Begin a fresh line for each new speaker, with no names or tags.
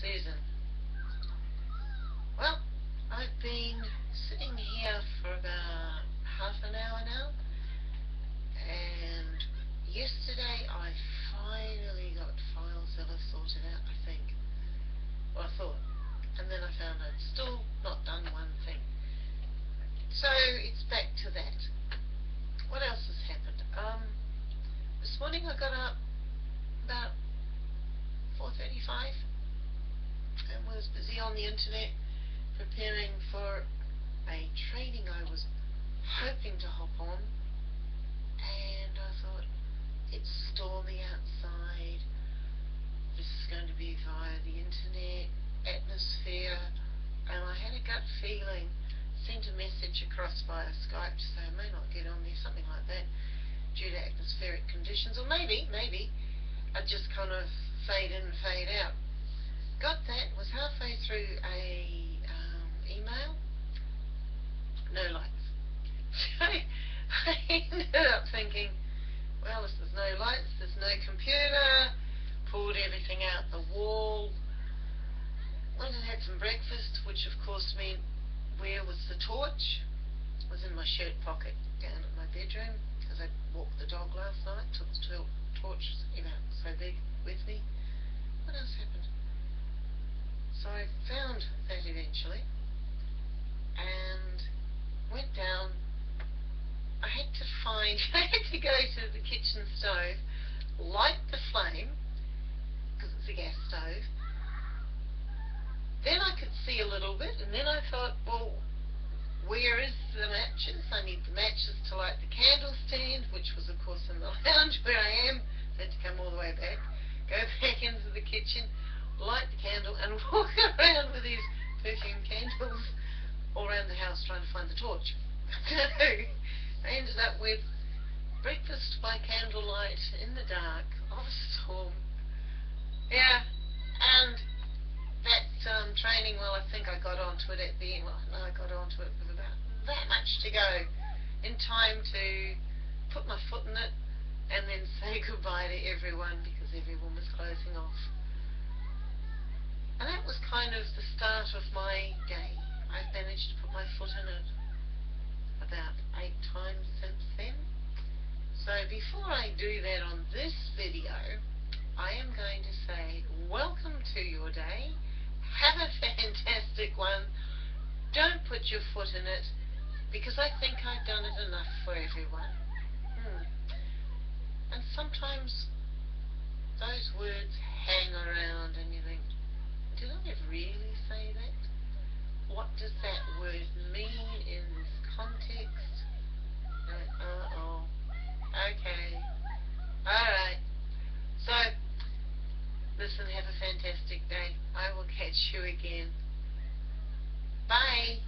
Susan. Well, I've been sitting here for about half an hour now, and yesterday I finally got FileZilla sorted out, I think. Well, I thought. And then I found I'd still not done one thing. So, it's back to that. What else has happened? Um, this morning I got up about 4.35 and was busy on the internet preparing for a training I was hoping to hop on and I thought it's stormy outside this is going to be via the internet atmosphere and I had a gut feeling sent a message across via Skype to say I may not get on there something like that due to atmospheric conditions or maybe maybe I just kind of fade in, and fade out. Got through a um, email, no lights. So I ended up thinking, well, if there's no lights, there's no computer, pulled everything out the wall, went and had some breakfast, which of course meant where was the torch? It was in my shirt pocket down at my bedroom because I walked the dog last night, took the torch about so big with me. What else happened? So I found that eventually and went down. I had to find, I had to go to the kitchen stove, light the flame, because it's a gas stove. Then I could see a little bit, and then I thought, well, where is the matches? I need the matches to light the candle stand, which was of course in the lounge where I am. So I had to come all the way back go back into the kitchen, light the candle, and walk around with these perfume candles all around the house trying to find the torch. so I ended up with breakfast by candlelight in the dark of a storm. Yeah, and that um, training, well, I think I got onto it at the end. Well, no, I got onto it with about that much to go in time to put my foot in it and then say goodbye to everyone because everyone was closing off. Kind of the start of my day. I've managed to put my foot in it about eight times since then. So before I do that on this video, I am going to say welcome to your day. Have a fantastic one. Don't put your foot in it because I think I've done it enough for everyone. Hmm. And sometimes those words hang around and you think, did I really say that? What does that word mean in this context? Uh, uh-oh. Okay. Alright. So, listen, have a fantastic day. I will catch you again. Bye.